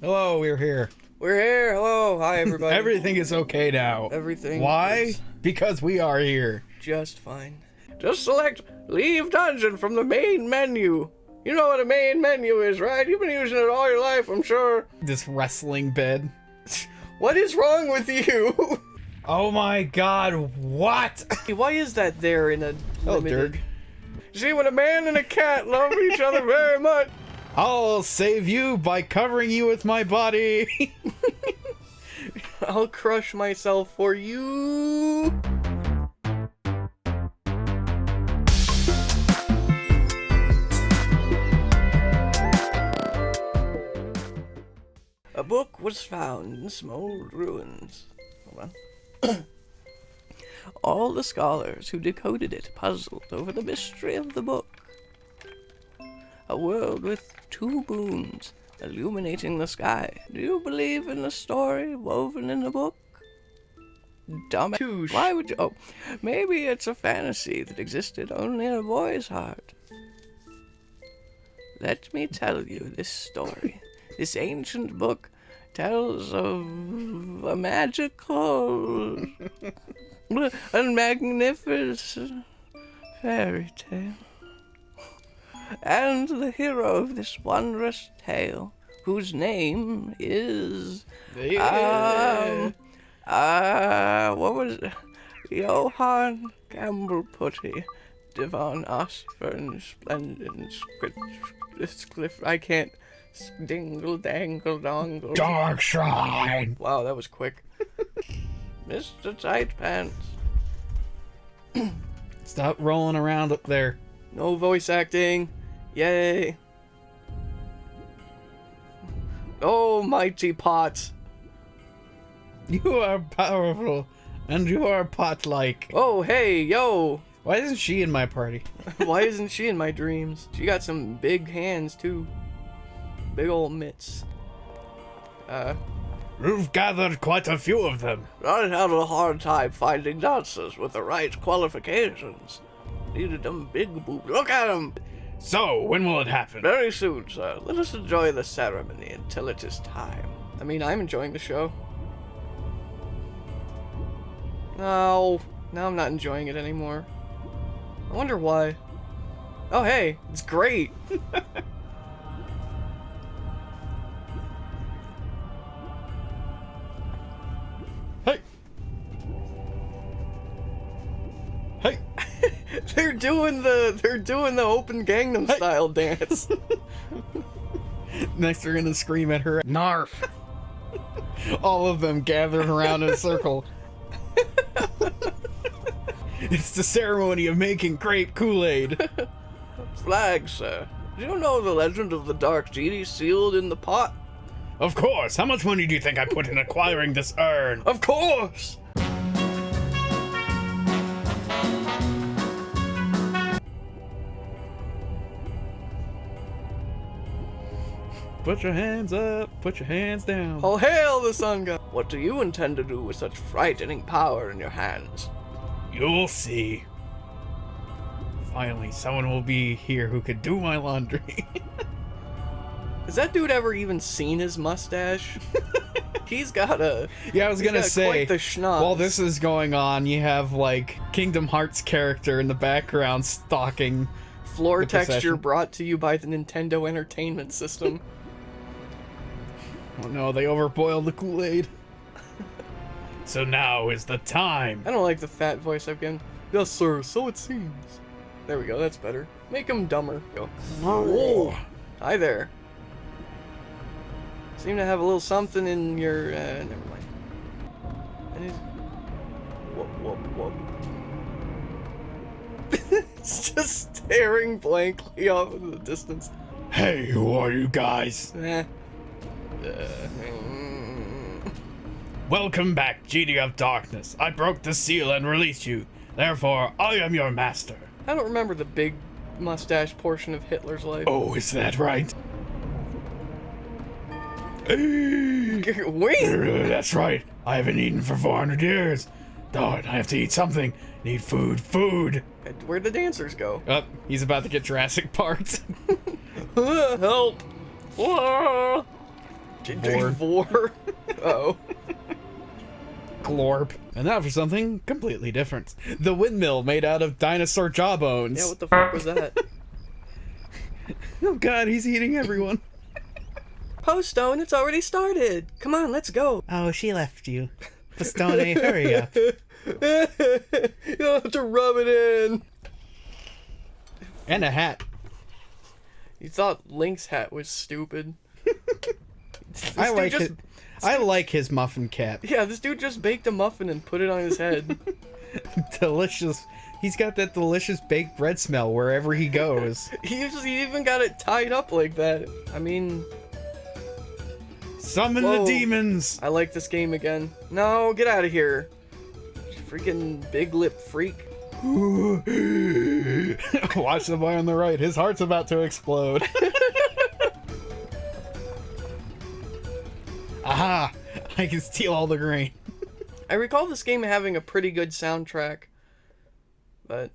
Hello, we're here. We're here. Hello. Hi, everybody. Everything is okay now. Everything Why? Because we are here. just fine. Just select Leave Dungeon from the main menu. You know what a main menu is, right? You've been using it all your life, I'm sure. This wrestling bed. What is wrong with you? Oh my god, what? Why is that there in a Oh, limited... Dirk. See, when a man and a cat love each other very much, I'll save you by covering you with my body. I'll crush myself for you. A book was found in some old ruins. Hold on. All the scholars who decoded it puzzled over the mystery of the book. A world with two moons illuminating the sky. Do you believe in the story woven in the book? Dumb. Touche. Why would you? Oh, maybe it's a fantasy that existed only in a boy's heart. Let me tell you this story. this ancient book tells of a magical and magnificent fairy tale. And the hero of this wondrous tale, whose name is um, uh, what was it? Johann Gamble Putty, Devon Osborne, Splendid, Cliff. I can't. Dingle, dangle, dongle. Dark Shrine. Wow, that was quick. Mr. Tight Pants. Stop rolling around up there. No voice acting. Yay. Oh, mighty pot. You are powerful, and you are pot-like. Oh, hey, yo. Why isn't she in my party? Why isn't she in my dreams? She got some big hands, too. Big old mitts. Uh, You've gathered quite a few of them. I had a hard time finding dancers with the right qualifications. Needed them big boobs. Look at them! So, when will it happen? Very soon, sir. Let us enjoy the ceremony until it is time. I mean, I'm enjoying the show. No, now I'm not enjoying it anymore. I wonder why. Oh, hey, it's great. they're doing the they're doing the open Gangnam Style dance. Next, they're gonna scream at her. Narf! All of them gathered around in a circle. it's the ceremony of making grape Kool-Aid. Flag, sir. Do you know the legend of the Dark Genie sealed in the pot? Of course. How much money do you think I put in acquiring this urn? Of course! Put your hands up. Put your hands down. All hail the sun god! What do you intend to do with such frightening power in your hands? You'll see. Finally, someone will be here who could do my laundry. Has that dude ever even seen his mustache? He's got a. yeah, I was gonna say. Quite the schnoz. While this is going on, you have like Kingdom Hearts character in the background stalking. floor texture procession. brought to you by the Nintendo Entertainment System. Oh no, they overboiled the Kool-Aid. so now is the time. I don't like the fat voice I've given. Yes, sir. So it seems. There we go. That's better. Make him dumber. Go. Oh. Hi there. Seem to have a little something in your. Uh, never mind. And he's. Whoop, whoop, whoop. it's just staring blankly off in the distance. Hey, who are you guys? Eh. Uh. Welcome back, Genie of Darkness. I broke the seal and released you. Therefore, I am your master. I don't remember the big mustache portion of Hitler's life. Oh, is that right? Wait! That's right. I haven't eaten for 400 years. Darn, I have to eat something. Need food, food. Where'd the dancers go? Oh, he's about to get Jurassic Park. Help! Ah. Vor. Vor. oh. Glorp. And now for something completely different. The windmill made out of dinosaur jawbones. Yeah, what the fuck was that? oh god, he's eating everyone. Postone, it's already started. Come on, let's go. Oh, she left you. Pistone, hurry up. You'll have to rub it in. And a hat. You thought Link's hat was stupid. This I like just, it. I like his muffin cap. Yeah, this dude just baked a muffin and put it on his head. delicious. He's got that delicious baked bread smell wherever he goes. he, just, he even got it tied up like that. I mean, Summon Whoa. the demons. I like this game again. No, get out of here. Freaking big lip freak. Watch the boy on the right. His heart's about to explode. Aha! I can steal all the grain. I recall this game having a pretty good soundtrack. But.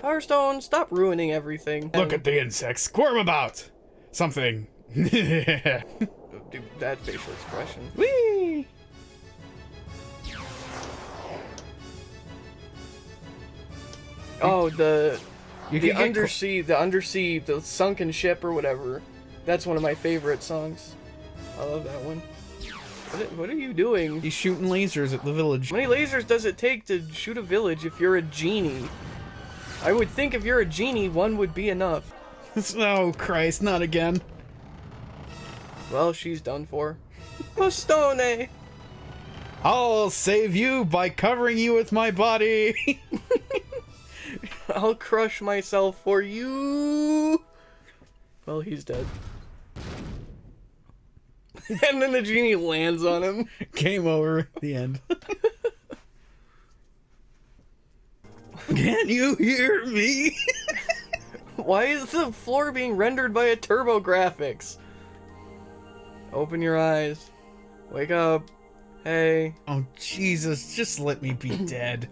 Power Stone, stop ruining everything. Look at the insects squirm about. Something. Dude, that facial expression. Whee! Oh, the You the can undersea, the undersea, the sunken ship or whatever. That's one of my favorite songs. I love that one. What, are you doing? He's shooting lasers at the village. How many lasers does it take to shoot a village if you're a genie? I would think if you're a genie, one would be enough. Oh Christ, not again. Well, she's done for. Postone! I'll save you by covering you with my body. I'll crush myself for you! Well, he's dead. and then the genie lands on him. Game over. The end. Can you hear me? Why is the floor being rendered by a TurboGrafx? Open your eyes. Wake up. Hey. Oh Jesus, just let me be dead.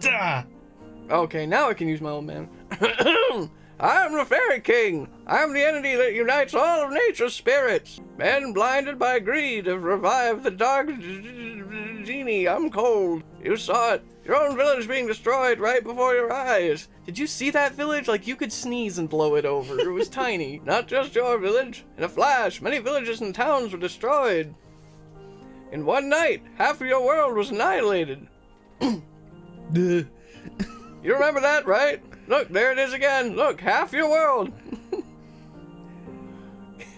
Duh. Okay, now I can use my old man. I'm the Fairy King. I'm the entity that unites all of nature's spirits. Men blinded by greed have revived the dark genie. I'm cold. You saw it. Your own village being destroyed right before your eyes. Did you see that village? Like you could sneeze and blow it over. It was tiny. Not just your village. In a flash, many villages and towns were destroyed. In one night, half of your world was annihilated. You remember that, right? Look, there it is again. Look, half your world.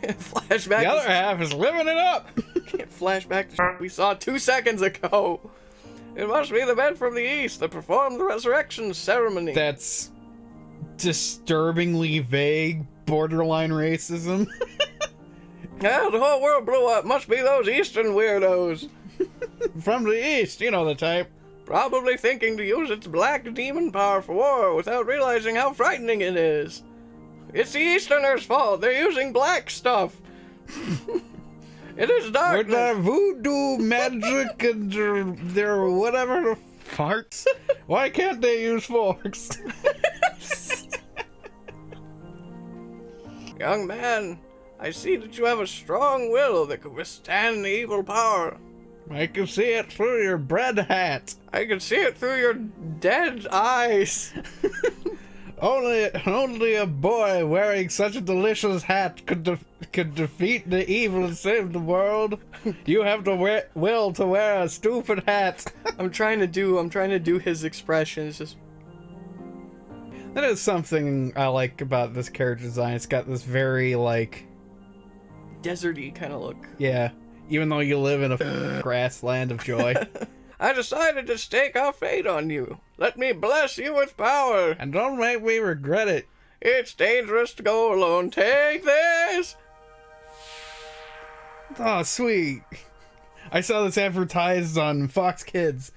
Flashback. The other half is living it up. Can't flashback to we saw two seconds ago. It must be the men from the east that performed the resurrection ceremony. That's disturbingly vague, borderline racism. Yeah, the whole world blew up. Must be those eastern weirdos. From the east, you know the type. Probably thinking to use its black demon power for war without realizing how frightening it is. It's the Easterners' fault. They're using black stuff. it is dark. With their voodoo magic and their, their whatever farts. Why can't they use forks? Young man, I see that you have a strong will that could withstand the evil power. I can see it through your bread hat. I can see it through your dead eyes. Only, only a boy wearing such a delicious hat could de- could defeat the evil and save the world. You have the wi- will to wear a stupid hat. I'm trying to do. I'm trying to do his expression. It's just that is something I like about this character design. It's got this very like, deserty kind of look. yeah. Even though you live in a grassland of joy, I decided to stake our fate on you. Let me bless you with power. and don't make me regret it. It's dangerous to go alone. Take this. Oh, sweet. I saw this advertised on Fox Kids.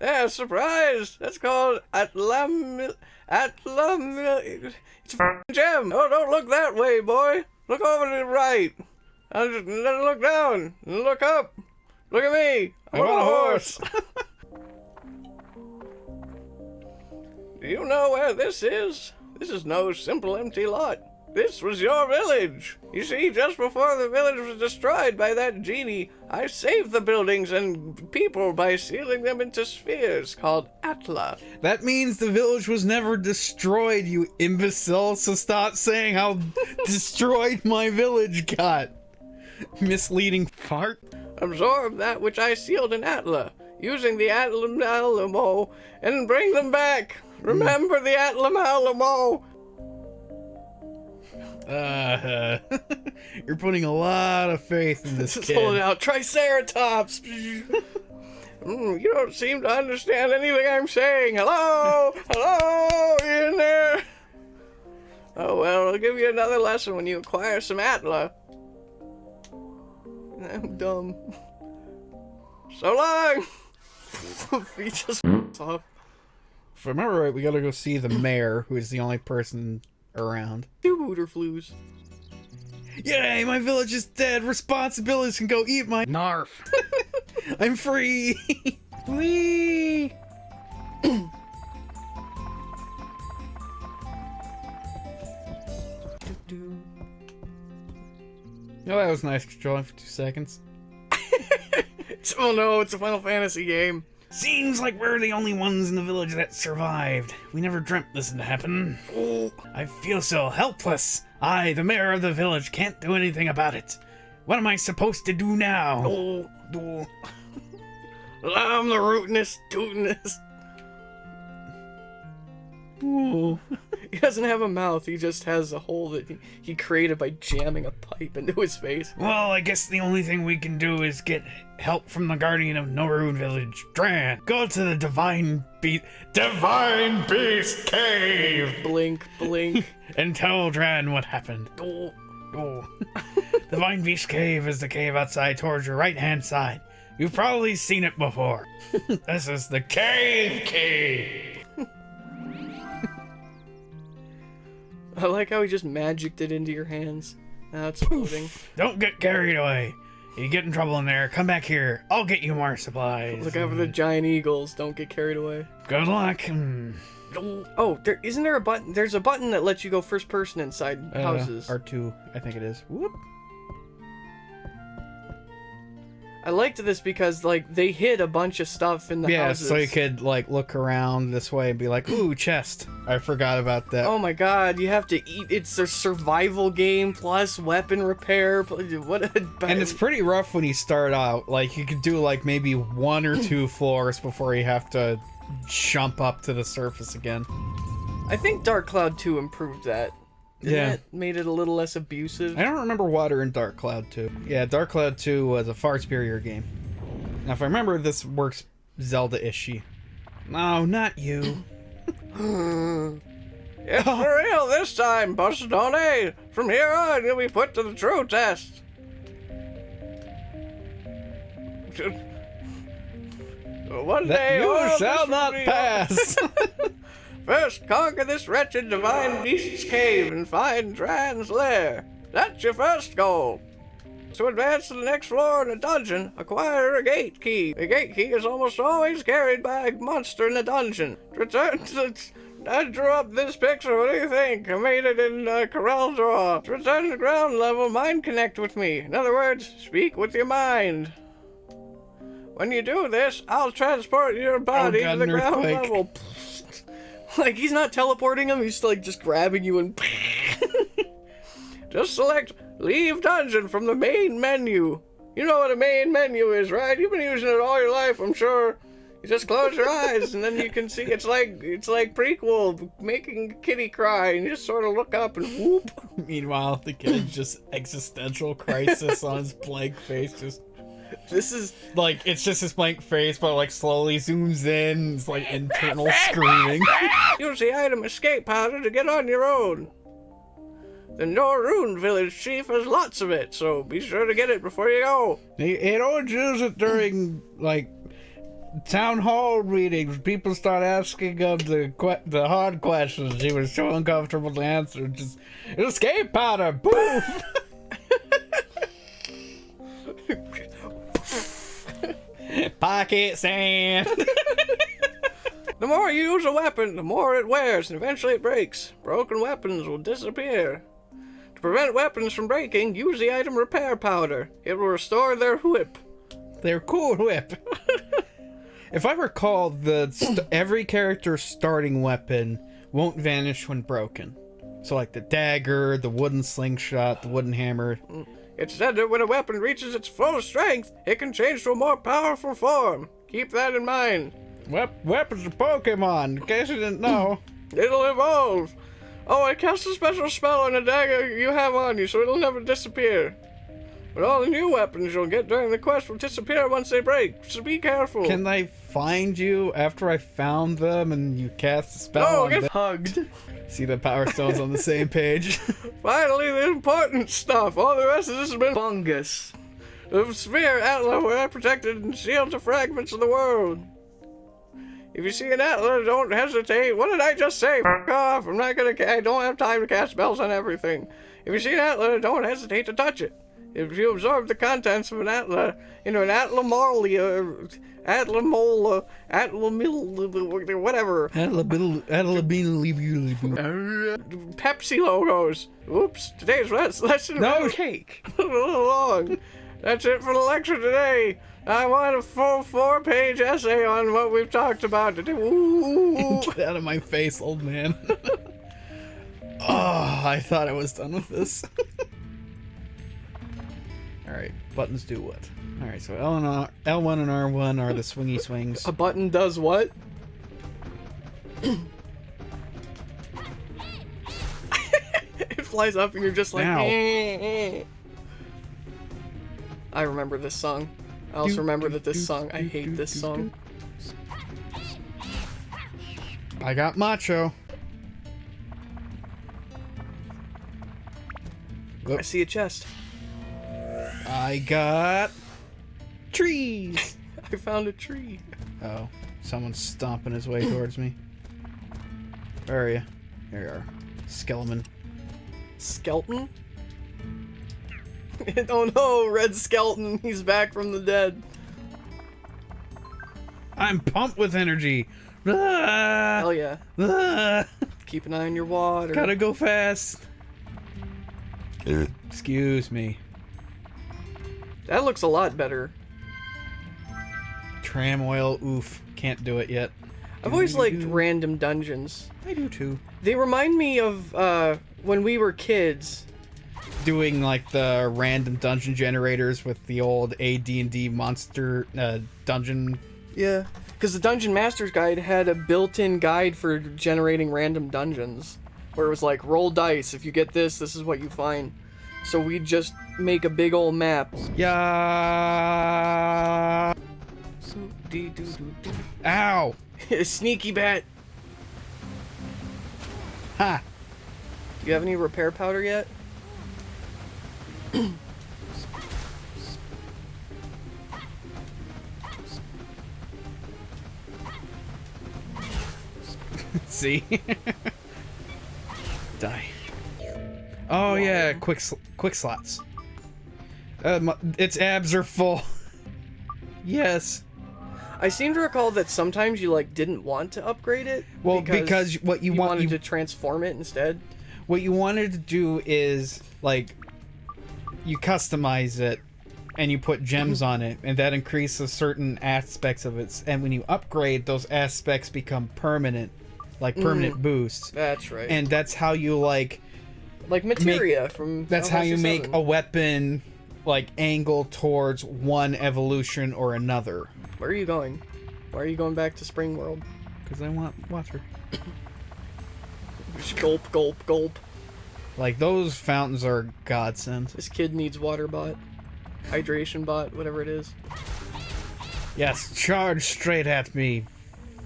Yeah, surprise! That's called Atlam... Atlam... It's a gem! Oh, don't look that way, boy! Look over to the right! I'll just look down! Look up! Look at me! I'm, I'm on a a horse! Do you know where this is? This is no simple empty lot. This was your village. You see, just before the village was destroyed by that genie, I saved the buildings and people by sealing them into spheres called Atla. That means the village was never destroyed, you imbecile, so stop saying how destroyed my village got. Misleading fart. Absorb that which I sealed in Atla, using the Atlam Alamo, and bring them back. Remember the Atlam Alamo. Uh, you're putting a lot of faith in this Just kid. hold out. Triceratops. Mm, you don't seem to understand anything I'm saying. Hello? Hello? You in there? Oh, well, I'll give you another lesson when you acquire some Atla. I'm dumb. So long! he just off. If I remember right, we gotta go see the mayor, who is the only person around. Two booter flues. Yay, my village is dead. Responsibilities can go eat my narf. I'm free. Whee! Oh, that was nice controlling for two seconds. Oh no, it's a Final Fantasy game. Seems like we're the only ones in the village that survived. We never dreamt this would happen. Oh, I feel so helpless. I, the mayor of the village, can't do anything about it. What am I supposed to do now? oh. Oh. I'm the rootinest, tootinest. Ooh. He doesn't have a mouth, he just has a hole that he, he created by jamming a pipe into his face. Well, I guess the only thing we can do is get help from the guardian of Norune Village, Dran. Go to the Divine Beast, Divine Beast Cave, Blink, blink. and tell Dran what happened. oh. Oh. Divine Beast Cave is the cave outside towards your right hand side. You've probably seen it before. this is the Cave Cave. I like how he just magicked it into your hands. Now it's floating. Don't get carried away. You get in trouble in there, come back here. I'll get you more supplies. Look out for the giant eagles. Don't get carried away. Good luck. Hmm. Oh, there isn't there a button? There's a button that lets you go first person inside Uh, houses. R2, I think it is. Whoop. I liked this because like they hid a bunch of stuff in the Yeah, houses. so you could like look around this way and be like, "Ooh, chest." I forgot about that. Oh my god, you have to eat. It's a survival game plus weapon repair. What a and it's pretty rough when you start out. Like you could do like maybe one or two floors before you have to jump up to the surface again. I think Dark Cloud 2 improved that. Yeah. it? Made it a little less abusive. I don't remember Water in Dark Cloud 2. Yeah, Dark Cloud 2 was a far superior game. Now, if I remember, this works Zelda-ishy. No, not you. It's for real this time, Bustone. From here on, you'll be put to the true test. One That day, you oh, shall not pass. First, conquer this wretched divine beast's cave and find Dran's lair. That's your first goal. To advance to the next floor in the dungeon, acquire a gate key. The gate key is almost always carried by a monster in the dungeon. Return to the... I drew up this picture. What do you think? I made it in uh, Corel Draw. To return to ground level, mind connect with me. In other words, speak with your mind. When you do this, I'll transport your body God, to the ground earthquake. level. Like he's not teleporting him, he's like just grabbing you and just select leave dungeon from the main menu. You know what a main menu is, right? You've been using it all your life, I'm sure. You just close your eyes and then you can see it's like it's like prequel making kitty cry and you just sort of look up and whoop. Meanwhile, the kid's just existential crisis on his blank face. Just This is like it's just his blank face, but like slowly zooms in. It's like internal screaming. use the item escape powder to get on your own. The Norune village chief has lots of it, so be sure to get it before you go. He, he don't use it during like town hall meetings. People start asking him the que- the hard questions. He was so uncomfortable to answer. Just escape powder, poof. Pocket sand. The more you use a weapon, the more it wears, and eventually it breaks. Broken weapons will disappear. To prevent weapons from breaking, use the item repair powder. It will restore their whip. Their cool whip. if I recall, the st- every character's starting weapon won't vanish when broken. So like the dagger, the wooden slingshot, the wooden hammer. Mm. It's said that when a weapon reaches its full strength, it can change to a more powerful form. Keep that in mind. Wep- weapons are Pokemon. In case you didn't know. It'll evolve. Oh, I cast a special spell on a dagger you have on you, so it'll never disappear. But all the new weapons you'll get during the quest will disappear once they break, so be careful. Can I find you after I found them and you cast a spell? Oh, on get them? hugged. See the power stones on the same page. Finally, the important stuff. All the rest of this has been fungus. The sphere Atla were protected and sealed to fragments of the world. If you see an Atla, don't hesitate. What did I just say? F off. I'm not gonna. I don't have time to cast spells on everything. If you see an Atla, don't hesitate to touch it. If you absorb the contents of an Atla into an Atlamolia, Atlamola, Atlamil, whatever, Pepsi logos. Oops, today's lesson No cake. long. That's it for the lecture today. I want a full four-page essay on what we've talked about today. Ooh. Get out of my face, old man. oh, I thought I was done with this. Alright, buttons do what? Alright, so L and R, L1 and R1 are the swingy swings. a button does what? it flies up and you're just like. Ow. "Eh, eh." I remember this song. I also remember that this song. I hate this song. I got macho. I see a chest. I got trees. I found a tree. Oh, someone's stomping his way towards me. Where are you? There you are. Skeleton. Skeleton? oh no, Red Skelton, he's back from the dead. I'm pumped with energy. Ah, Hell yeah. ah, Keep an eye on your water. gotta go fast. Excuse me. That looks a lot better. Tram oil, oof. Can't do it yet. I've always liked random dungeons. I do too. They remind me of uh, when we were kids. Doing like the random dungeon generators with the old AD&D monster uh, dungeon. Yeah. Because the Dungeon Master's Guide had a built-in guide for generating random dungeons. Where it was like, roll dice. If you get this, this is what you find. So we just make a big old map. Yeah. Ow. Sneaky bat. Ha. Do you have any repair powder yet? See? Die. Oh yeah, quick sl- quick slots. Uh, my, its abs are full. yes. I seem to recall that sometimes you like didn't want to upgrade it. Well, because what you want- wanted you- to transform it instead. What you wanted to do is like you customize it and you put gems on it and that increases certain aspects of it and when you upgrade those aspects become permanent like mm-hmm. permanent boosts That's right. and that's how you like like materia from. That's how you make a weapon like angle towards one evolution or another. Where are you going? Why are you going back to Spring World? Because I want water. Gulp, gulp, gulp. Like those fountains are godsend. This kid needs water bot, hydration bot, whatever it is. Yes, charge straight at me,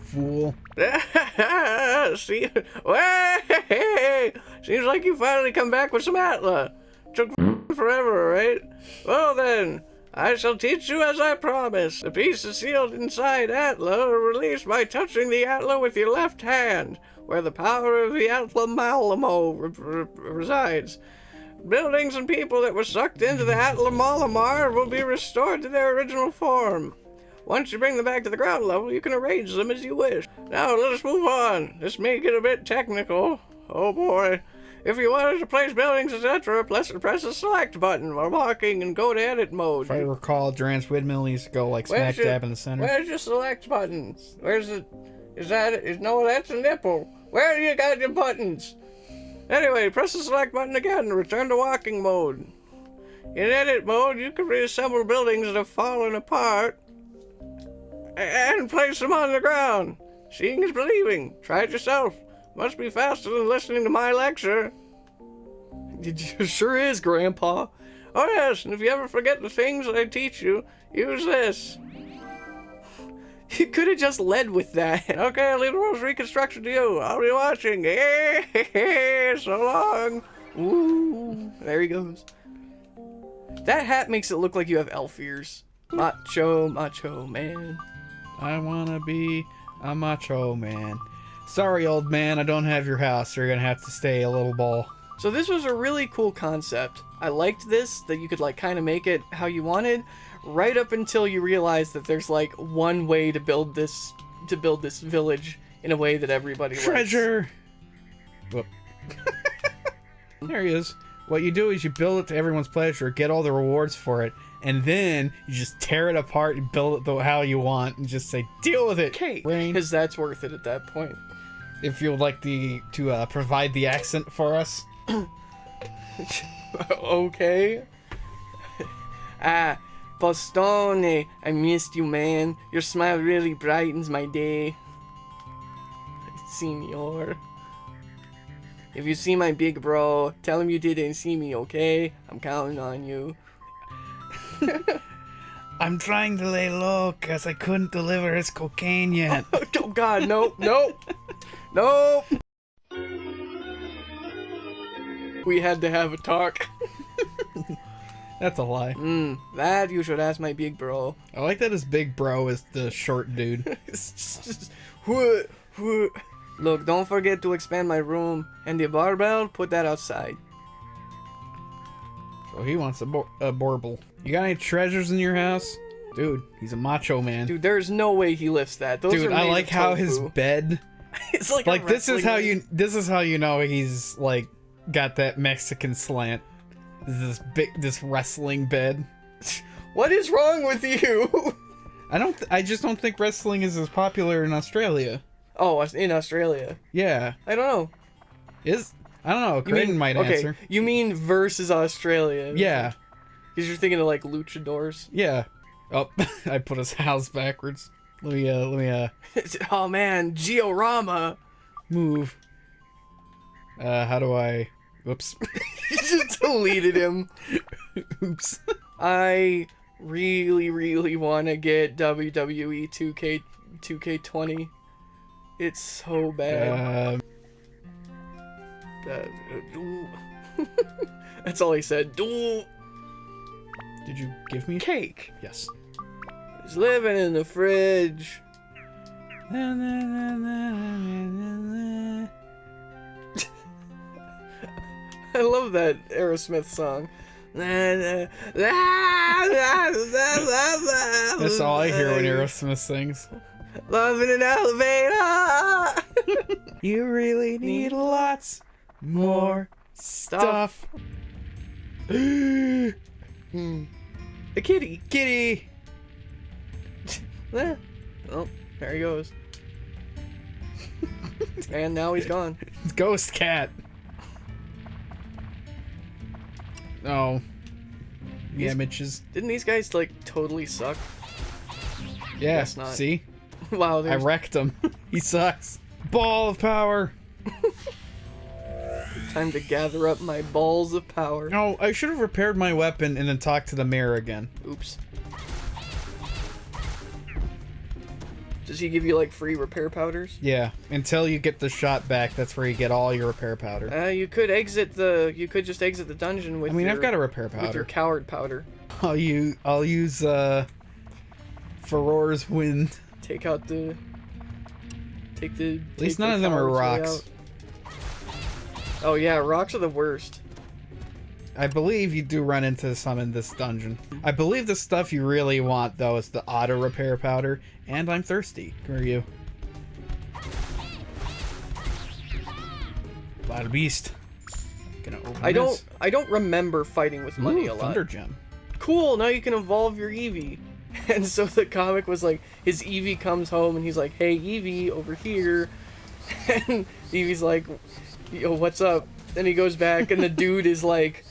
fool. See, Way! seems like you finally come back with some Atla. Took forever, right? Well then, I shall teach you as I promised. The piece is sealed inside Atla, released by touching the Atla with your left hand, where the power of the Atla Malamo re- re- resides. Buildings and people that were sucked into the Atla Malamar will be restored to their original form. Once you bring them back to the ground level, you can arrange them as you wish. Now let us move on. This may get a bit technical. Oh boy. If you wanted to place buildings, etc., press, press the select button while walking and go to edit mode. If I recall, Duran's windmill used to go like Where's smack your- dab in the center. Where's your select buttons? Where's the. Is that. Is, no, that's a nipple. Where do you got your buttons? Anyway, press the select button again to return to walking mode. In edit mode, you can reassemble buildings that have fallen apart and place them on the ground. Seeing is believing. Try it yourself. Must be faster than listening to my lecture. It sure is, Grandpa. Oh yes, and if you ever forget the things I teach you, use this. You could have just led with that. Okay, I'll leave the rules reconstruction to you. I'll be watching. so long. Ooh, there he goes. That hat makes it look like you have elf ears. Macho, macho man. I wanna be a macho man. Sorry, old man, I don't have your house. You're gonna have to stay a little ball. So this was a really cool concept. I liked this that you could like kind of make it how you wanted, right up until you realize that there's like one way to build this to build this village in a way that everybody likes. Treasure! Whoop. there he is. What you do is you build it to everyone's pleasure, get all the rewards for it, and then you just tear it apart and build it the how you want, and just say, "Deal with it, Okay, Rain." because that's worth it at that point. If you would like the to uh, provide the accent for us, okay. ah, Bostone, I missed you, man. Your smile really brightens my day. Senor. If you see my big bro, tell him you didn't see me, okay? I'm counting on you. I'm trying to lay low because I couldn't deliver his cocaine yet. Oh god, nope, nope, nope. We had to have a talk. That's a lie. Mm, that you should ask my big bro. I like that his big bro is the short dude. It's just- what- what- Look, don't forget to expand my room. And the barbell, put that outside. So he wants a, bor- a borble. You got any treasures in your house? Dude, he's a macho man. Dude, there's no way he lifts that. Those Dude, are I like of how his bed it's like like this is how you this is how you know he's like got that Mexican slant. This big this wrestling bed. What is wrong with you? I don't th- I just don't think wrestling is as popular in Australia. oh, in Australia. Yeah. I don't know. Is I don't know, Creighton mean might okay? answer. You mean versus Australia? Yeah. Because you're thinking of like luchadors. Yeah. Oh, I put his house backwards. Let me uh let me uh oh man, Georama. move. Uh how do I Oops. you just deleted him. Oops. I really, really want to get WWE 2K 2K20. It's so bad. Um Uh. That's all he said. Did you give me Cake. Yes. He's living in the fridge. I love that Aerosmith song. That's That's all I hear when Aerosmith sings. Love in an elevator. You really need lots more stuff. A kitty. Kitty. Eh. Oh, there he goes. and now he's gone. Ghost cat. Oh. The He's- images. Didn't these guys like totally suck? Yeah. guess not. See? wow, I wrecked him. he sucks. Ball of power. time to gather up my balls of power. No, I should have repaired my weapon and then talked to the mirror again. Oops. Does he give you like free repair powders? Yeah. Until you get the shot back, that's where you get all your repair powder. Uh, you could exit the. You could just exit the dungeon with. I mean, your, I've got a repair powder. with your coward powder. I'll use I'll use uh Furor's wind. Take out the. Take the. At least none of them are rocks. Oh yeah, rocks are the worst. I believe you do run into some in this dungeon. I believe the stuff you really want though is the auto repair powder, and I'm thirsty. Where are you? Wild beast. I don't this. I don't remember fighting with money Ooh, a lot. Thunder Gem. Cool, now you can evolve your Eevee. And so the comic was like his Eevee comes home and he's like, "Hey Eevee, over here." And Eevee's like, "Yo, what's up?" And he goes back and the dude is like,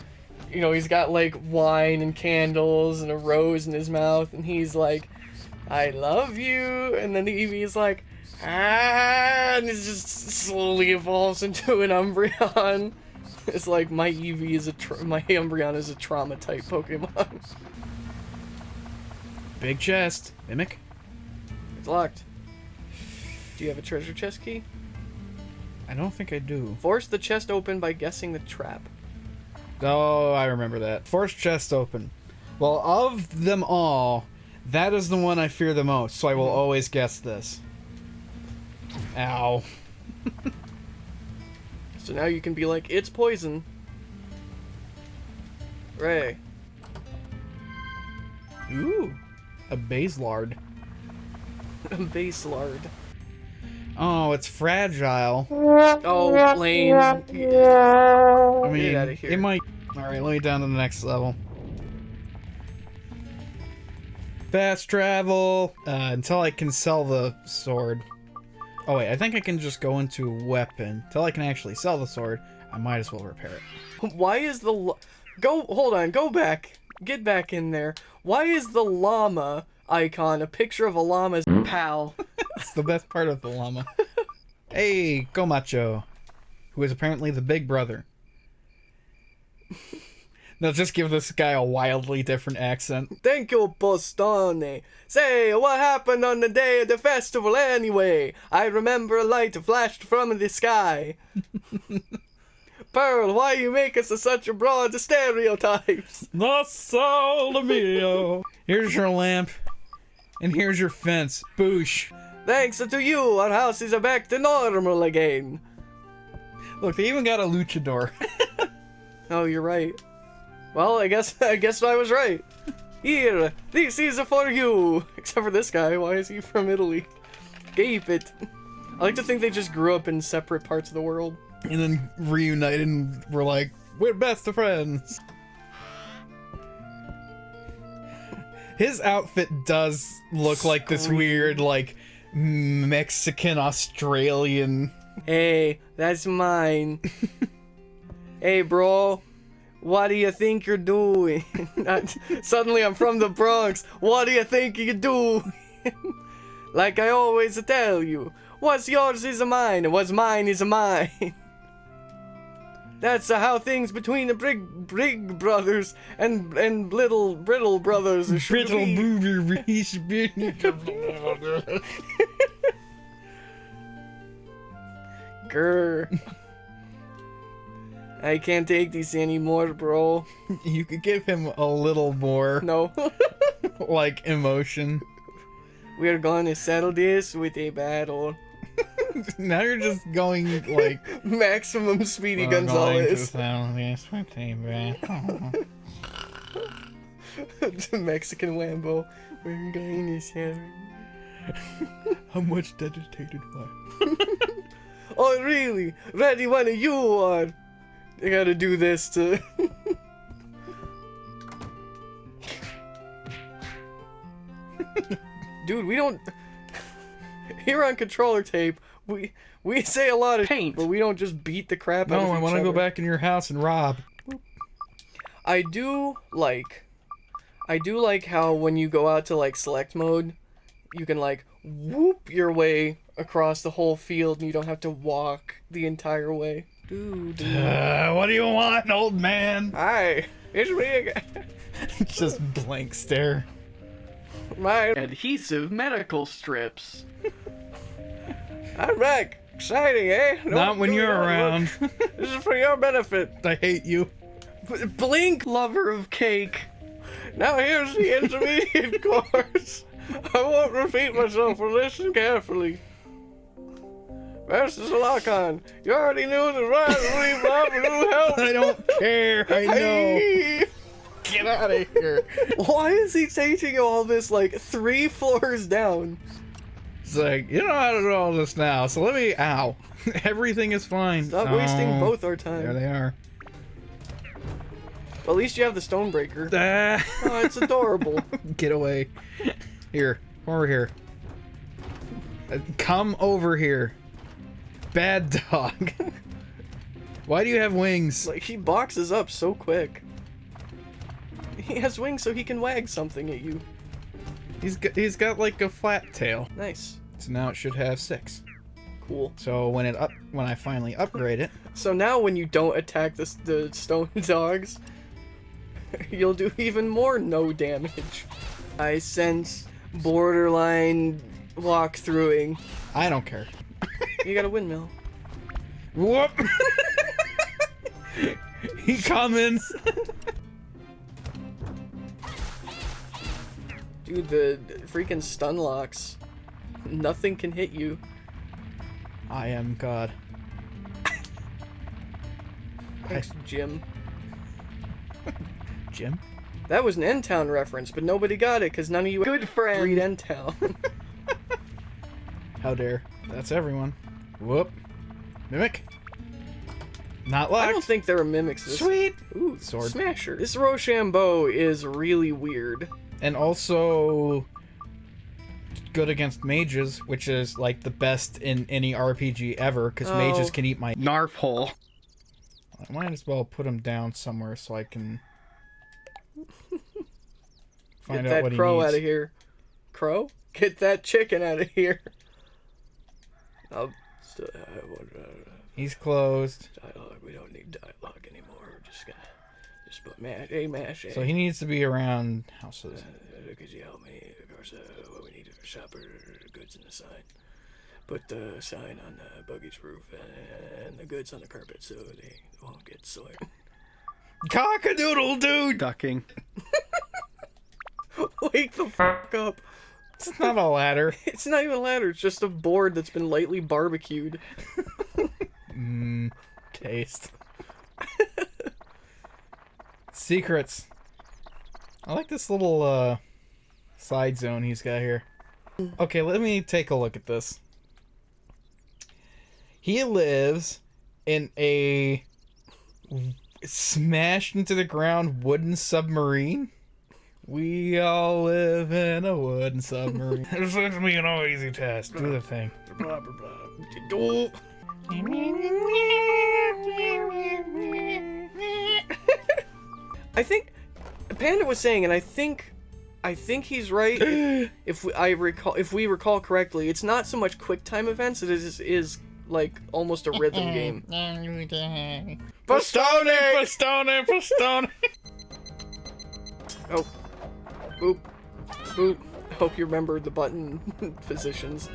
you know, he's got like wine and candles and a rose in his mouth and he's like, "I love you." And then the Eevee's like, "Ah," and it just slowly evolves into an Umbreon. It's like my Eevee is a my Umbreon is a trauma type Pokemon. Big chest. Mimic. It's locked. Do you have a treasure chest key? I don't think I do. Force the chest open by guessing the trap. Oh, I remember that. Force chest open. Well, of them all, that is the one I fear the most, so I will always guess this. Ow. So now you can be like, it's poison. Ray. Ooh. A Baselard. Base lard. Oh, it's fragile. Oh, Lane. I mean, outta here. it might. Alright, let me down to the next level. Fast travel. Uh, until I can sell the sword. Oh, wait, I think I can just go into weapon. Until I can actually sell the sword, I might as well repair it. Why is the l- go? Hold on, go back. Get back in there. Why is the llama icon a picture of a llama's pal? That's the best part of the llama. hey, Gomacho, who is apparently the big brother. Now just give this guy a wildly different accent. Thank you, Postone. Say, what happened on the day of the festival anyway? I remember a light flashed from the sky. Pearl, why you make us such a broad stereotypes? The Sol mio. Here's your lamp, and here's your fence. Boosh. Thanks to you, our house is back to normal again. Look, they even got a luchador. Oh, you're right. Well, I guess I guess I was right. Here, this is for you. Except for this guy. Why is he from Italy? Gape it. I like to think they just grew up in separate parts of the world. and then reunited and we're like, we're best of friends. His outfit does look like this weird, like, Mexican Australian. Hey, that's mine. hey, bro. What do you think you're doing? Suddenly I'm from the Bronx. What do you think you're doing? like I always tell you, what's yours is mine, and what's mine is mine. That's uh, how things between the big, big brothers and and little brittle brothers should Brittle be. Grr. I can't take this anymore, bro. You could give him a little more, No. like, emotion. We're gonna settle this with a battle. now you're just going, like, Maximum Speedy "We're going to Gonzales. settle this with a battle." the Mexican Wambo. We're going to settle. How much dedicated wife? Oh, really? Ready when you are. I gotta do this to. Dude, we don't. Here on controller tape, we we say a lot of Paint. but we don't just beat the crap out of No, I each want to go back in your house and rob. I do like I do like how when you go out to like select mode, you can like whoop your way across the whole field and you don't have to walk the entire way. Dude. Uh, what do you want, old man? Hi, it's me again. Just blank stare. My Adhesive medical strips. I'm back. Exciting, eh? No- Not when you're around. This is for your benefit. I hate you. B- Blink, lover of cake. Now here's the intermediate course. I won't repeat myself, but listen carefully. A lock on. You already knew the right Bob who helped. I don't care. I know. Hey. Get out of here. Why is he taking all this like three floors down? It's like, you know how to do all this now, so let me. Ow. Everything is fine. Stop wasting Oh, both our time. There they are. Well, at least you have the Stonebreaker. Ah. Oh, it's adorable. Get away. Here, come over here. Uh, Come over here. Bad dog. Why do you have wings? like, he boxes up so quick. He has wings so he can wag something at you. He's got, he's got like a flat tail. Nice. So now it should have six. Cool. So when it up when I finally upgrade it, So now when you don't attack the, the stone dogs, you'll do even more no damage. I sense borderline walkthroughing. I don't care. You got a windmill. Whoop! he coming. Dude, the freaking stun locks. Nothing can hit you. I am God. Thanks, Jim. Jim? That was an N-Town reference, but nobody got it because none of you Good friend. read N-Town. How dare. That's everyone. Whoop. Mimic. Not I don't think there are mimics. This Sweet. Ooh, Sword. Smasher. This Rochambeau is really weird. And also good against mages, which is like the best in any RPG ever, because Oh. mages can eat my. Narf hole. I might as well put him down somewhere so I can find Get out that what he needs. Get that crow out of here. Crow? Get that chicken out of here. I'll still I want He's closed, dialogue. We don't need dialogue anymore. We're just gonna just put mash, a mash. so he needs to be around houses. Uh, could you help me? Of course, uh, what we need is a shopper, goods, and a sign. Put the sign on the buggy's roof and, and the goods on the carpet so they won't get soiled. Cockadoodle dude. Ducking. Wake the fuck up! It's not a ladder. It's not even a ladder. It's just a board that's been lightly barbecued. Mmm, taste. Secrets. I like this little uh side zone he's got here. Okay, let me take a look at this. He lives in a smashed into the ground wooden submarine. We all live in a wooden submarine. this looks me an all easy test. Do the thing. Blah blah blah. I think Panda was saying, and I think, I think he's right. If, if we, I recall, if we recall correctly, it's not so much quick time events; it is is like almost a rhythm game. Pastone! Pastone! Pastone! Oh, boop, boop. Hope you remember the button positions.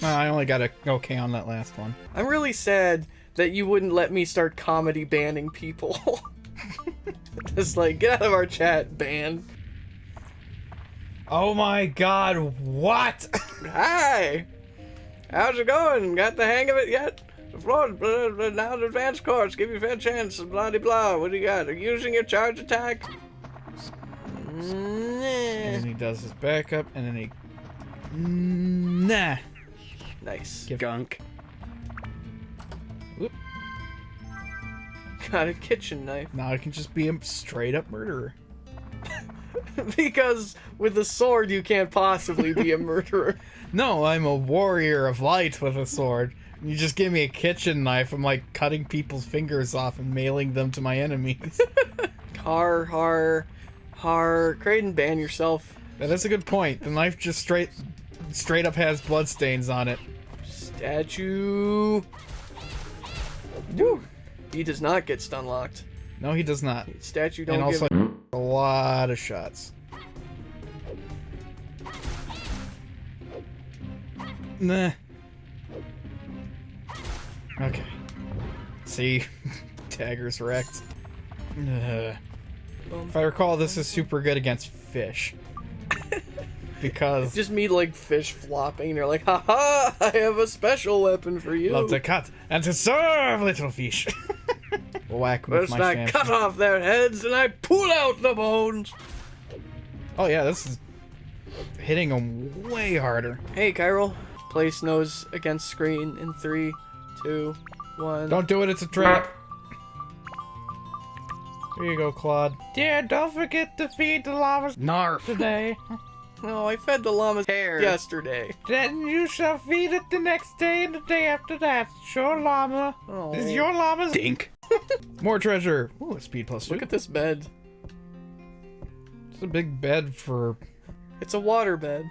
No, I only got a okay on that last one. I'm really sad that you wouldn't let me start comedy banning people. Just like get out of our chat, ban. Oh my god, what? Hi! How's it going? Got the hang of it yet? The floor, blah, now the advanced course, give you a fair chance, blah de blah. What do you got? Are you using your charge attack? And then he does his backup, and then he. Nah. Nice. Gunk. Got a kitchen knife. Now I can just be a straight up murderer. because with a sword you can't possibly be a murderer. No, I'm a warrior of light with a sword. You just give me a kitchen knife, I'm like cutting people's fingers off and mailing them to my enemies. Har har har. Creighton, ban yourself. that is a good point. The knife just straight straight up has bloodstains on it. Statue. Woo. He does not get stun locked. No, he does not. Statue don't and give also a lot of shots. Nah. Okay. See, Dagger's wrecked. Ugh. If I recall, this is super good against fish. because Just me like fish flopping, and you're like, haha, I have a special weapon for you. love to cut and to serve little fish. Whack with First my I cut off their heads and I pull out the bones. Oh yeah, this is hitting them way harder. Hey, Kyril. Place nose against screen in three, two, one. Don't do it, it's a trap. Here you go, Claude. Dear, don't forget to feed the llamas Narf. today. No, I fed the llamas Hair. yesterday. then you shall feed it the next day and the day after that. It's your llama. Oh. This is your llama's. Dink. More treasure. Ooh, a speed plus two. Look at this bed. It's a big bed for. It's a water bed.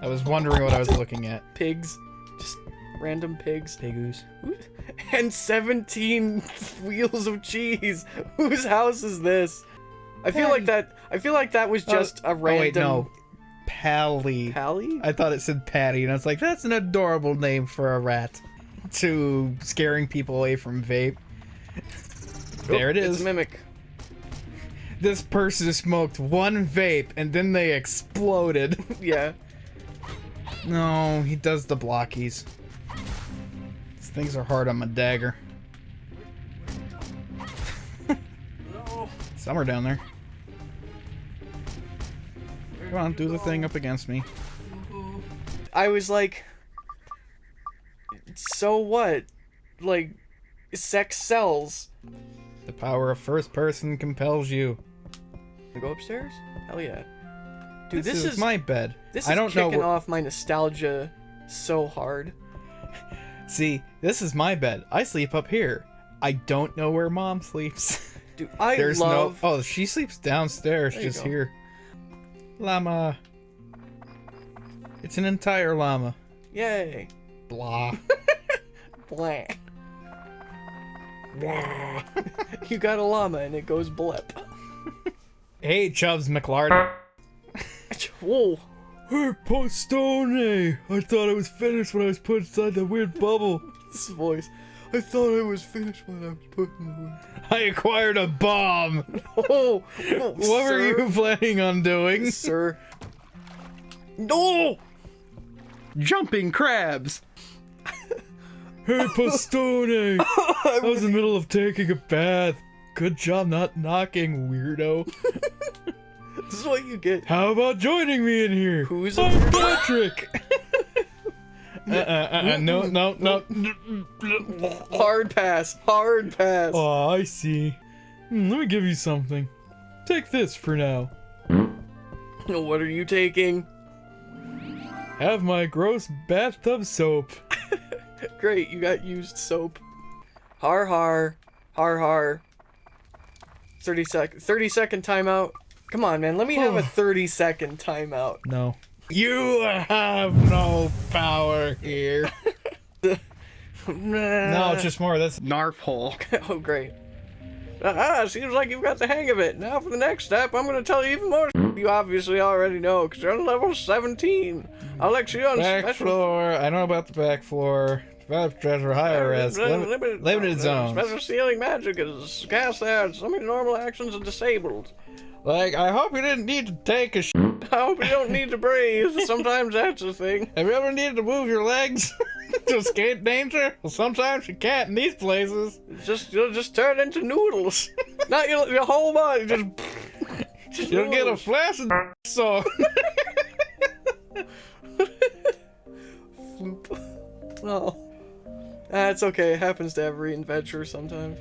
I was wondering what I was looking at. Pigs. Just random pigs. Pigoos. And 17 wheels of cheese. Whose house is this? I feel like that I feel like that was uh, just a random. Oh wait, no. Pally. Pally? I thought it said Patty, and I was like, that's an adorable name for a rat. To scaring people away from vape. There it It's is. mimic. This person smoked one vape and then they exploded. Yeah. no, he does the blockies. These things are hard on my dagger. Some are down there. Come on, do the thing up against me. I was like so what? Like sex sells. The power of first person compels you. Go upstairs? Hell yeah. Dude, This, this, is, is my bed. this is I don't kicking wh- off my nostalgia so hard. See, this is my bed. I sleep up here. I don't know where mom sleeps. Dude, I There's love no. Oh, she sleeps downstairs, There just here. Llama. It's an entire llama. Yay. Blah. Blah. you got a llama and it goes blip. hey, Chubbs McLard. Whoa. Hey, Postone! I thought I was finished when I was put inside that weird bubble. This voice. I thought I was finished when I was putting I acquired a bomb. Oh, oh What were you planning on doing? sir? No! Jumping crabs. Hey, Postone! I was in the middle of taking a bath. Good job not knocking, weirdo. What you get. How about joining me in here? Who's a I'm? Patrick. uh, uh, uh, uh, no, no, no. Hard pass. Hard pass. Oh, I see. Hmm, let me give you something. Take this for now. What are you taking? Have my gross bathtub soap. Great, you got used soap. Har har. Har har. 30 sec 30 second timeout. Come on, man. Let me have a 30 second timeout. No. You have no power here. No, it's just more. That's Narf hole. oh, great. Ah, seems like you've got the hang of it. Now for the next step, I'm going to tell you even more you obviously already know, because you're on level 17. I'll let you on back special... floor. I know about the back floor. Develop treasure higher res. Lim- Limited, limited uh, zones. Special sealing magic is cast there. Some of your normal actions are disabled. Like, I hope you didn't need to take a sh. Hmm? I hope you don't need to breathe. Sometimes that's a thing. Have you ever needed to move your legs to escape danger? Well, sometimes you can't in these places. Just you'll just turn into noodles. Not your, your whole body. Just. just You'll get a noodles. flash of so. Oh. That's okay. It happens to every adventurer sometimes.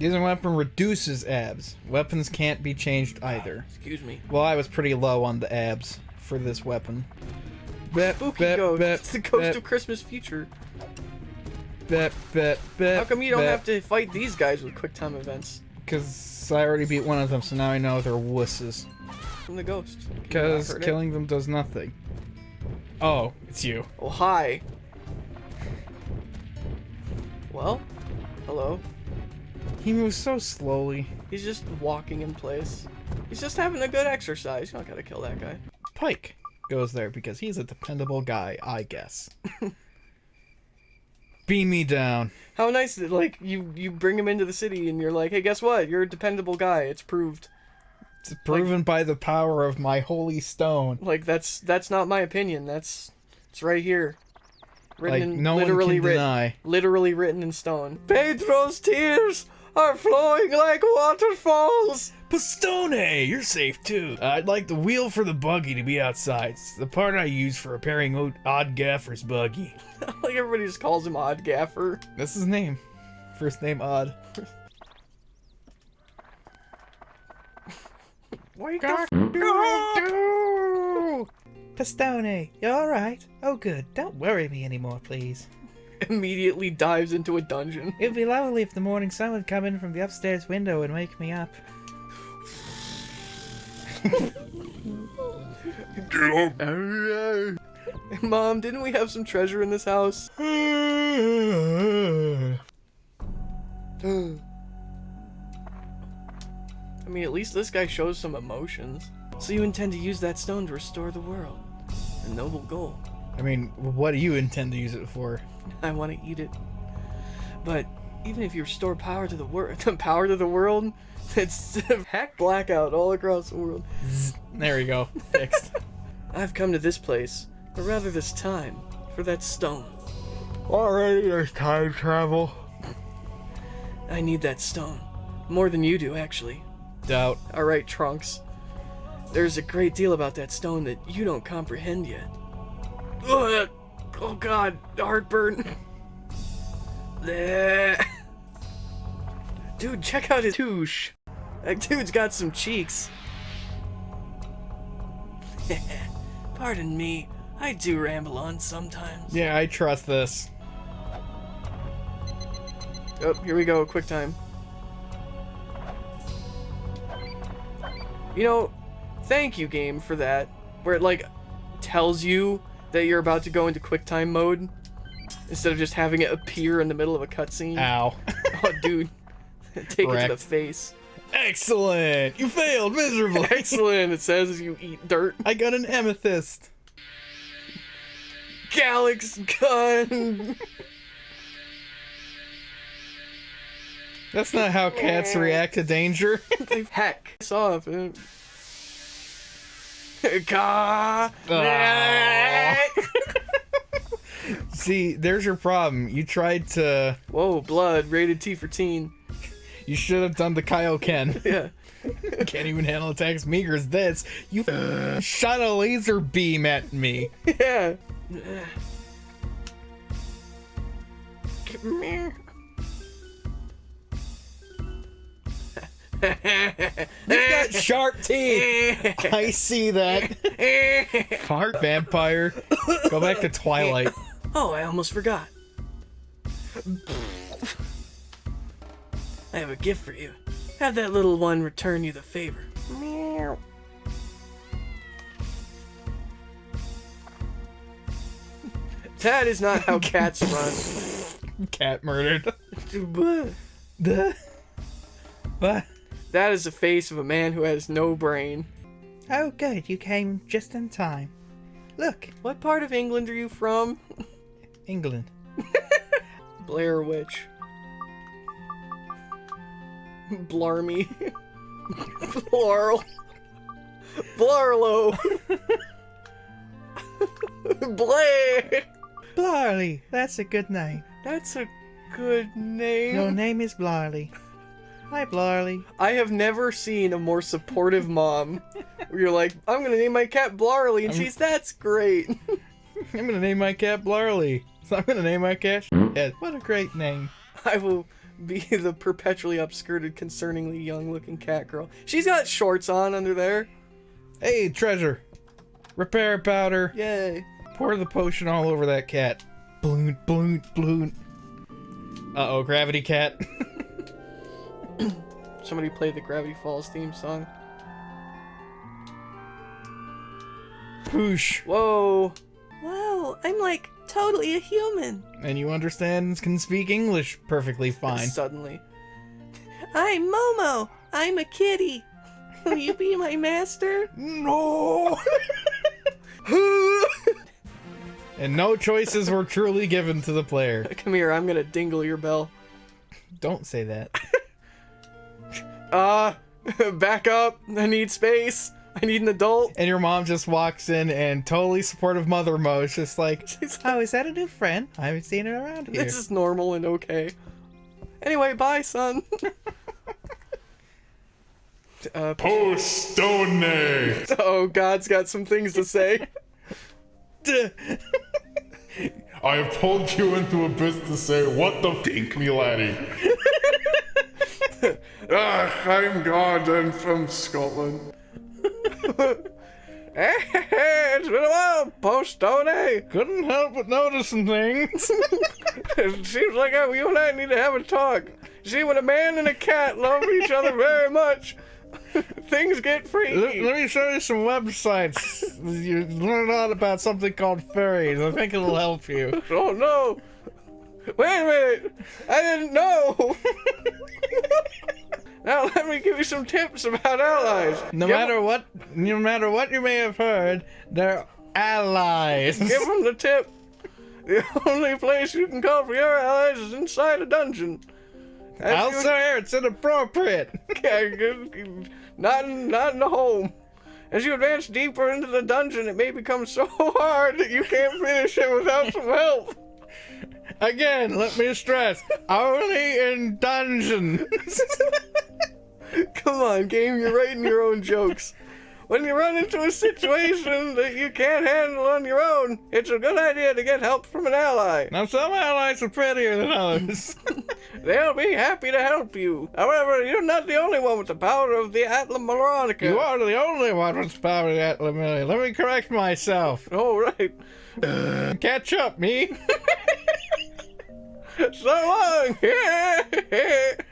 Using weapon reduces abs. Weapons can't be changed either. Ah, excuse me. Well, I was pretty low on the abs for this weapon. Bet, Spooky bet, ghost. bet, it's the ghost bet, of Christmas future. bet, bet, bet. How come you don't have to fight these guys with quick time events? Because I already beat one of them, so now I know they're wusses. From the ghost. Can you not Because hurt it? killing them does nothing. Oh, it's you. Oh, hi. Well, hello. He moves so slowly. He's just walking in place. He's just having a good exercise. You don't gotta kill that guy. Pike goes there because he's a dependable guy, I guess. Beam me down. How nice that like you you bring him into the city and you're like, hey, guess what? You're a dependable guy. It's proved. It's proven by the power of my holy stone. Like that's that's not my opinion. That's it's right here. Written Like in no one can written deny. literally written in stone. Pedro's tears are flowing like waterfalls. Pistone, you're safe too. I'd like the wheel for the buggy to be outside. It's the part I use for repairing old, Odd Gaffer's buggy. like everybody just calls him Odd Gaffer. That's his name. First name Odd. Wake the? Pistone, you alright? Oh good, don't worry me anymore please. Immediately dives into a dungeon. It'd be lovely if the morning sun would come in from the upstairs window and wake me up. Get up! Mom, didn't we have some treasure in this house? I mean, at least this guy shows some emotions. So you intend to use that stone to restore the world. A noble goal. I mean, what do you intend to use it for? I want to eat it. But even if you restore power to the world, the power to the world, it's heck blackout all across the world. There we go. Fixed. I've come to this place, or rather this time, for that stone. Already there's time travel. I need that stone. More than you do, actually. Doubt. Alright, Trunks. There's a great deal about that stone that you don't comprehend yet. Ugh. Oh god, heartburn. Dude, check out his touche. That dude's got some cheeks. Pardon me, I do ramble on sometimes. Yeah, I trust this. Oh, here we go, quick time. You know, thank you, game, for that. Where it, like, tells you that you're about to go into QuickTime mode instead of just having it appear in the middle of a cutscene. Ow. Oh, dude. Take it to the face. Excellent! You failed miserably. Excellent, it says as you eat dirt. I got an amethyst. Galax gun! That's not how cats react to danger. Heck. It's off. Uh. See, there's your problem. You tried to. Whoa, blood, rated T for teen. You should have done the Kaioken. Yeah. Can't even handle attacks meager as this. You shot a laser beam at me. Yeah. Come here. You've got sharp teeth. I see that. Fart vampire. Go back to Twilight. oh, I almost forgot. I have a gift for you. Have that little one return you the favor. Meow. That is not how cats run. Cat murdered. That The. The face of a man who has no brain. Oh, good. You came just in time. Look, What part of England are you from? England. Blair Witch. Blarmy. Blarl. Blarlo. Blair. Blarley. That's a good name. That's a good name. Your name is Blarley. Hi, Blarley. I have never seen a more supportive mom. Where you're like, I'm gonna name my cat Blarley, and she's that's great. I'm gonna name my cat Blarley. So I'm gonna name my cat. What a great name. I will be the perpetually upskirted, concerningly young-looking cat girl. She's got shorts on under there. Hey, treasure. Repair powder. Yay. Pour the potion all over that cat. Bloon, bloon, bloon. Uh oh, gravity cat. Somebody play the Gravity Falls theme song. Poosh. Whoa. Whoa, I'm like totally a human. And you understand, can speak English perfectly fine. Suddenly. I'm Momo. I'm a kitty. Will you be my master? No! and no choices were truly given to the player. Come here, I'm gonna dingle your bell. Don't say that. Uh, back up. I need space. I need an adult. And your mom just walks in and totally supportive mother mode. It's just like, She's like, oh, is that a new friend? I haven't seen it around here. this is normal and okay. Anyway, bye, son. uh, Postone! oh, God's got some things to say. I have pulled you into abyss to say, what the dink me laddie? ah, I'm God and from Scotland. it's been a while, post Postone. Couldn't help but noticing things. It seems like you and I need to have a talk. See, when a man and a cat love each other very much, things get let, freaky. let me show you some websites. You learn a lot about something called furries. I think it'll help you. Oh no! Wait a minute! I didn't know! now let me give you some tips about allies. No Give- matter what, no matter what you may have heard, they're allies. Give them the tip. The only place you can call for your allies is inside a dungeon. Elsewhere, it's inappropriate. Not in, not in the home. As you advance deeper into the dungeon, it may become so hard that you can't finish it without some help. Again, let me stress, only in dungeons. Come on, game, you're writing your own jokes. When you run into a situation that you can't handle on your own, it's a good idea to get help from an ally. Now, some allies are prettier than others. They'll be happy to help you. However, you're not the only one with the power of the Atla Moronica. you are the only one with the power Atlamillia. Let me correct myself. Oh, right. Catch up, me. So long.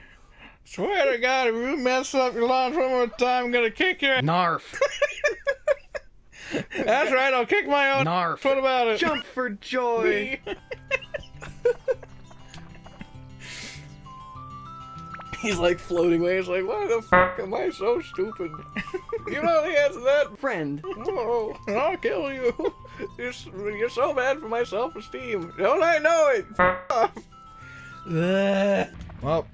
Swear to God, if you mess up your lines one more time, I'm gonna kick your. Narf. That's right, I'll kick my own. Narf. What about it? Jump for joy. He's like floating away. He's like, why the fuck am I so stupid? you know the answer to that? Friend. Oh, I'll kill you. You're, you're so bad for my self-esteem. Don't I know it? F- off. Well,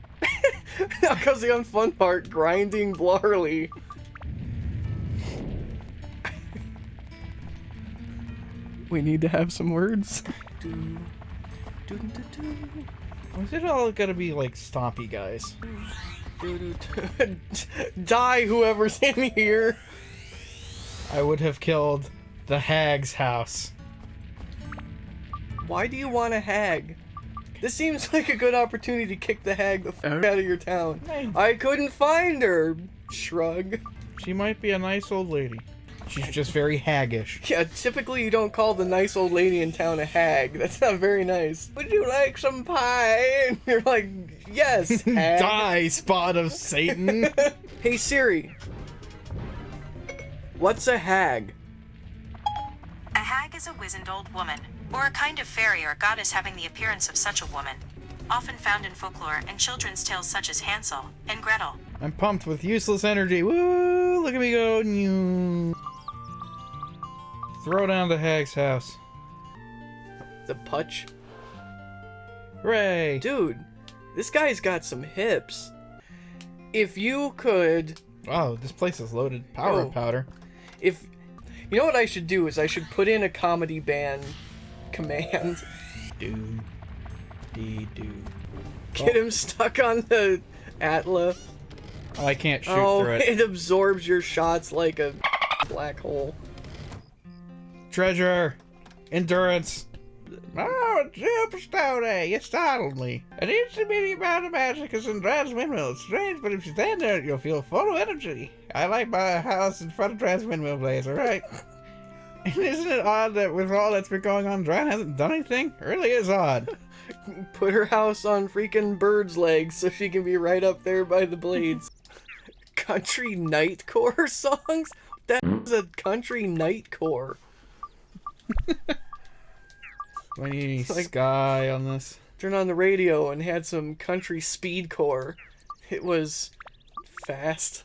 now comes the unfun part, grinding Blarley. we need to have some words. Was it all gonna be like stompy guys? Die whoever's in here. I would have killed the hag's house. Why do you want a hag? This seems like a good opportunity to kick the hag the fuck out of your town. I couldn't find her. Shrug. She might be a nice old lady. She's just very haggish. Yeah, typically you don't call the nice old lady in town a hag. That's not very nice. Would you like some pie? And you're like, yes, hag. Die, spot of Satan. Hey Siri. What's a hag? A hag is a wizened old woman, or a kind of fairy or goddess having the appearance of such a woman, often found in folklore and children's tales such as Hansel and Gretel. I'm pumped with useless energy. Woo! Look at me go. Throw down the hag's house. The putch? Hooray! Dude, this guy's got some hips. If you could Oh, this place is loaded. Power Oh. powder. if you know what I should do is I should put in a comedy band command. Do. Dee do. Get oh. him stuck on the Atla. Oh, I can't shoot oh, through it. it absorbs your shots like a black hole. Treasure. Endurance. Oh, Jim Stone, you startled me. An meeting about the magic is in Transwindmill. It's strange, but if you stand there, you'll feel full of energy. I like my house in front of Transwindmill Place, alright? And isn't it odd that with all that's been going on, Dran hasn't done anything? It really is odd. Put her house on freaking bird's legs so she can be right up there by the blades. country nightcore songs? That is a country nightcore. We need Like- sky on this. Turned on the radio and had some country speedcore. It was fast.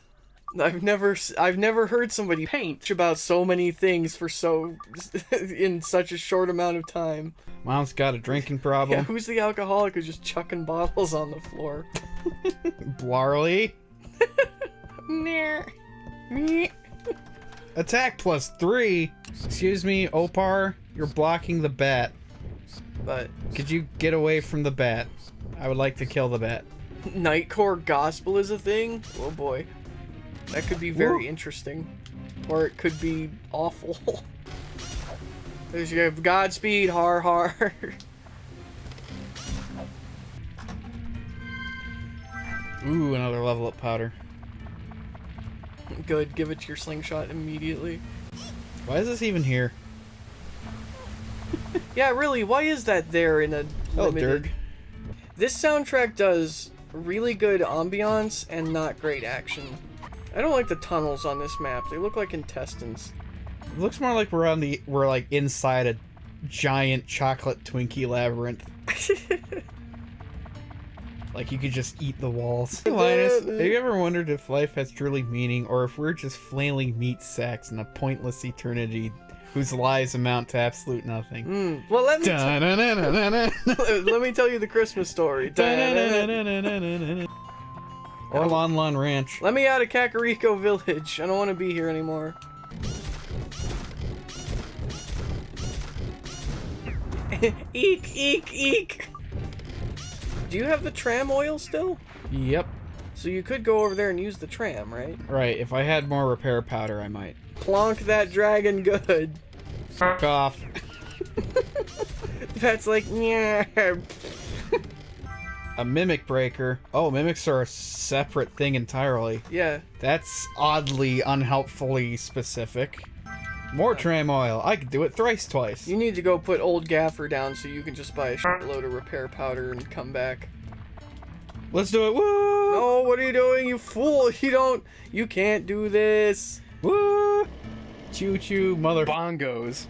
I've never I've never heard somebody Paint. about so many things for so in such a short amount of time. Mom's got a drinking Yeah, problem. who's the alcoholic who's just chucking bottles on the floor? Blarley. Nah. Attack plus three. Excuse me, Opar. You're blocking the bat. But Could you get away from the bat? I would like to kill the bat. Nightcore gospel is a thing? Oh boy. That could be very interesting. Or it could be awful. There's you have Godspeed, har har. Ooh, another level up powder. Good, give it to your slingshot immediately. Why is this even here? Yeah, really, why is that there in a Oh, limited... Dirk. This soundtrack does really good ambiance and not great action. I don't like the tunnels on this map. They look like intestines. It looks more like we're on the we're like inside a giant chocolate Twinkie labyrinth. like you could just eat the walls. Hey, Linus, have you ever wondered if life has truly meaning, or if we're just flailing meat sacks in a pointless eternity whose lives amount to absolute nothing? Hmm. Well, let me let me tell you the Christmas story. Or Lon Lon Ranch. Let me out of Kakariko Village. I don't want to be here anymore. eek, eek, eek. Do you have the tram oil still? Yep. So you could go over there and use the tram, right? Right, if I had more repair powder, I might. Plonk that dragon good. Fuck off. That's like, yeah. A mimic breaker. Oh, mimics are a separate thing entirely. Yeah. That's oddly unhelpfully specific. More tram oil. I could do it thrice twice. You need to go put old Gaffer down so you can just buy a shitload of repair powder and come back. Let's do it. Woo! No, what are you doing, you fool? You don't. You can't do this. Woo! Choo choo, mother. Bongos.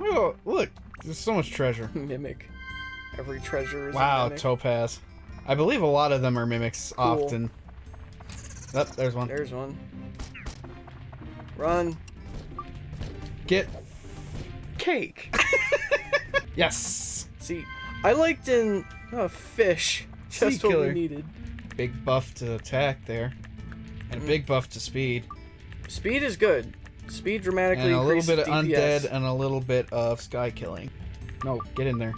Oh, look, there's so much treasure. Mimic. Every treasure is a Wow, mimic. topaz. I believe a lot of them are mimics often. Oh, there's one. There's one. Run. Get. Cake. Yes! See, I liked in oh, fish. Sea Just what we killer. needed. Big buff to attack there. And a big buff to speed. Speed is good. Speed dramatically And a little bit of DPS. undead and a little bit of sky killing. No, get in there.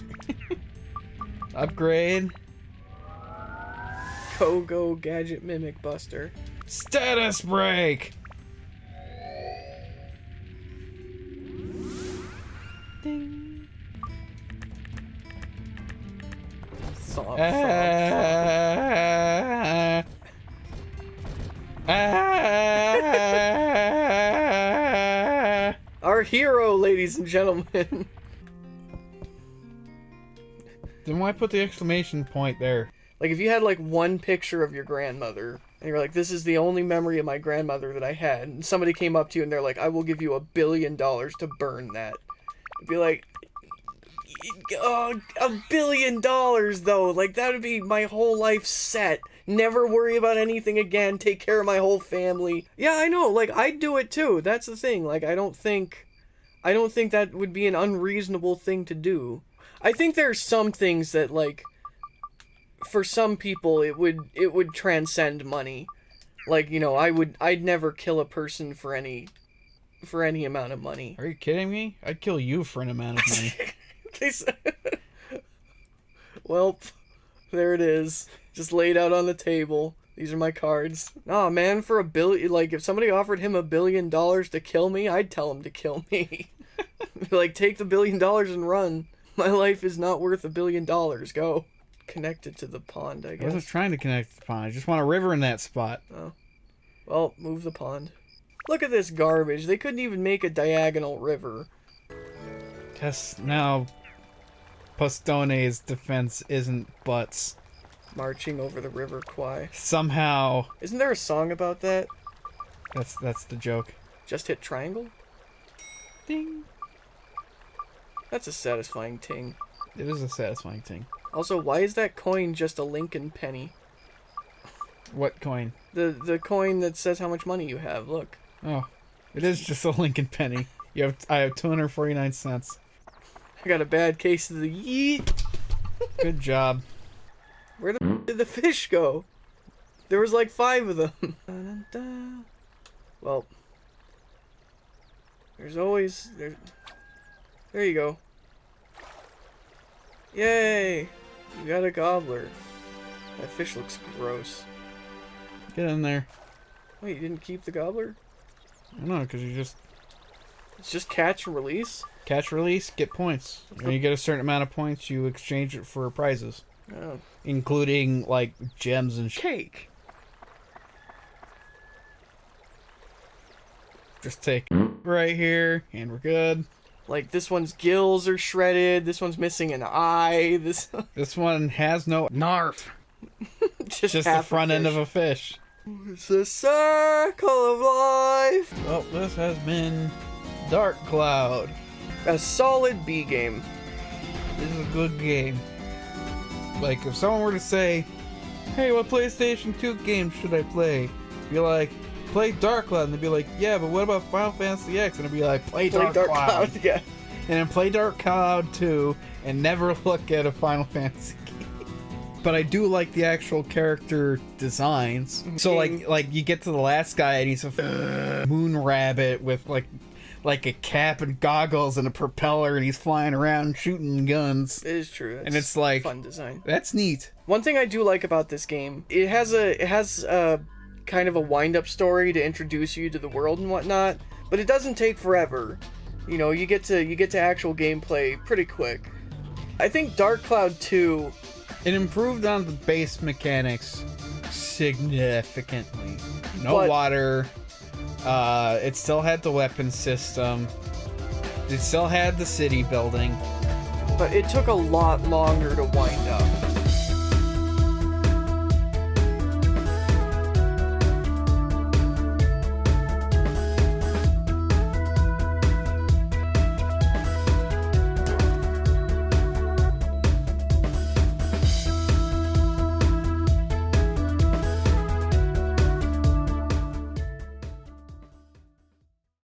Upgrade. Go go gadget mimic buster. Status break! Ah. Ah. Our hero, ladies and gentlemen. Then why put the exclamation point there? like if you had like one picture of your grandmother and you're like this is the only memory of my grandmother that i had and somebody came up to you and they're like i will give you a billion dollars to burn that It'd be like oh, a billion dollars though. Like that would be my whole life set. Never worry about anything again. Take care of my whole family. Yeah i know. Like i'd do it too. That's the thing. Like i don't think i don't think that would be an unreasonable thing to do. I think there's some things that like for some people it would it would transcend money. Like you know i would i'd never kill a person for any for any amount of money. Are you kidding me? I'd kill you for an amount of money. Well there it is just laid out on the table these are my cards nah man for a billion like if somebody offered him a billion dollars to kill me i'd tell him to kill me like take the billion dollars and run my life is not worth a billion dollars go connected to the pond i guess. I wasn't trying to connect to the pond. I just want a river in that spot. Oh. Well, move the pond. Look at this garbage. They couldn't even make a diagonal river. Guess now Postone's defense isn't butts. Marching over the river Kwai. Somehow Isn't there a song about that? that's that's the joke. Just hit triangle? Ding. That's a satisfying ting. It is a satisfying thing. Also, why is that coin just a Lincoln penny? What coin? The the coin that says how much money you have. Look. Oh, it is just a Lincoln penny. You have I have 249 cents. I got a bad case of the yeet. Good job. Where the did the fish go? There was like five of them. Well, there's always there. There you go. Yay! You got a gobbler. That fish looks gross. Get in there. Wait, you didn't keep the gobbler? I know, because you just It's just catch and release. Catch release, get points. When you get a certain amount of points, you exchange it for prizes, Oh, including like gems and shit. Cake. Just take right here, and we're good. Like this one's gills are shredded. This one's missing an eye. This This one has no narf. just, Just the half front end of a fish. It's a circle of life. Well, this has been Dark Cloud. A solid B game. This is a good game. Like, if someone were to say, hey, what PlayStation 2 game should I play? Be like, play Dark Cloud. And they'd be like, yeah, but what about Final Fantasy X? And I'd be like, play Play Dark, Dark Cloud. Cloud. Yeah. And then play Dark Cloud 2 and never look at a Final Fantasy game. But I do like the actual character designs. So like like you get to the last guy and he's a moon rabbit with like like a cap and goggles and a propeller and he's flying around shooting guns. It is true. And it's like- fun design. That's neat. One thing I do like about this game, it has a it has a kind of a wind up story to introduce you to the world and whatnot, but it doesn't take forever. You know, you get to you get to actual gameplay pretty quick. I think Dark Cloud 2 It improved on the base mechanics significantly. No But- water. Uh, it still had the weapon system. It still had the city building. but it took a lot longer to wind up.